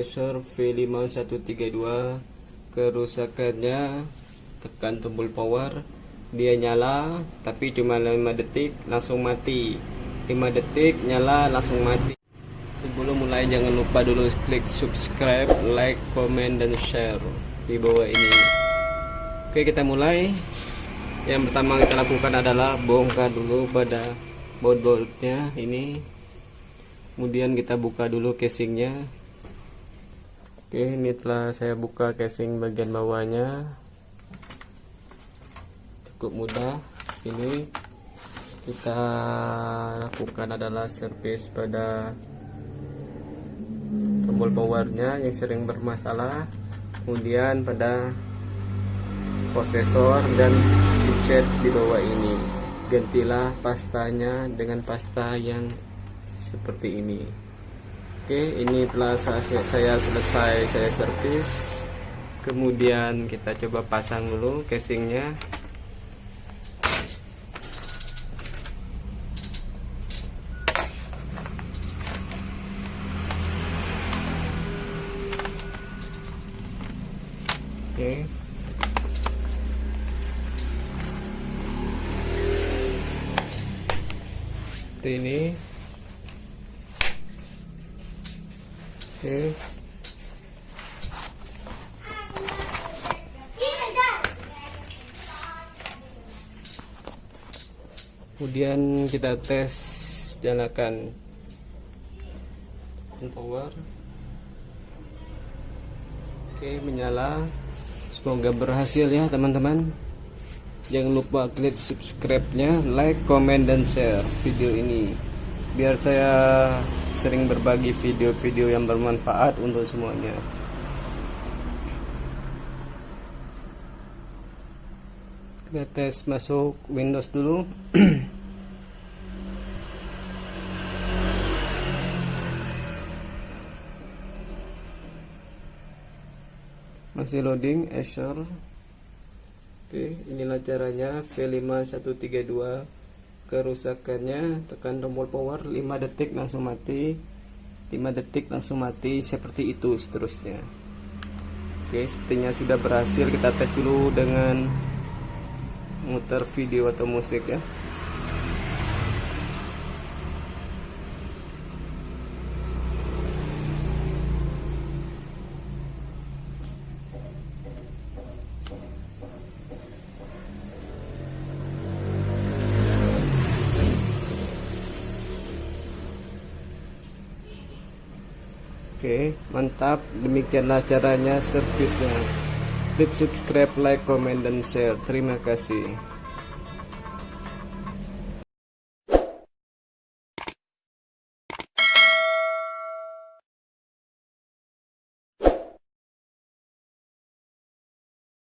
Acer V5132 kerusakannya tekan tombol power. Dia nyala tapi cuma 5 detik langsung mati. 5 detik nyala langsung mati. Sebelum mulai jangan lupa dulu klik subscribe like comment dan share di bawah ini. Oke kita mulai. Yang pertama kita lakukan adalah bongkar dulu pada baut-bautnya ini. Kemudian kita buka dulu casingnya Oke ini telah saya buka casing bagian bawahnya. Cukup mudah. Ini kita lakukan adalah service pada tombol powernya yang sering bermasalah. Kemudian pada prosesor dan chipset di bawah ini. Gantilah pastanya dengan pasta yang seperti ini Oke ini telah saya, saya selesai saya servis. Kemudian kita coba pasang dulu casingnya. Oke. Ini Kemudian kita tes nyalakan power. Oke, menyala. Semoga berhasil ya, teman-teman. Jangan lupa klik subscribe-nya, like, comment dan share video ini biar saya sering berbagi video-video yang bermanfaat untuk semuanya. Kita tes masuk Windows dulu. Masih loading Azure. Oke inilah caranya V5132 kerusakannya tekan tombol power 5 detik langsung mati. 5 detik langsung mati seperti itu seterusnya. Oke sepertinya sudah berhasil. Kita tes dulu dengan muter video atau musik ya Oke, mantap. Demikianlah caranya servisnya. Klik subscribe, like, comment, dan share. Terima kasih.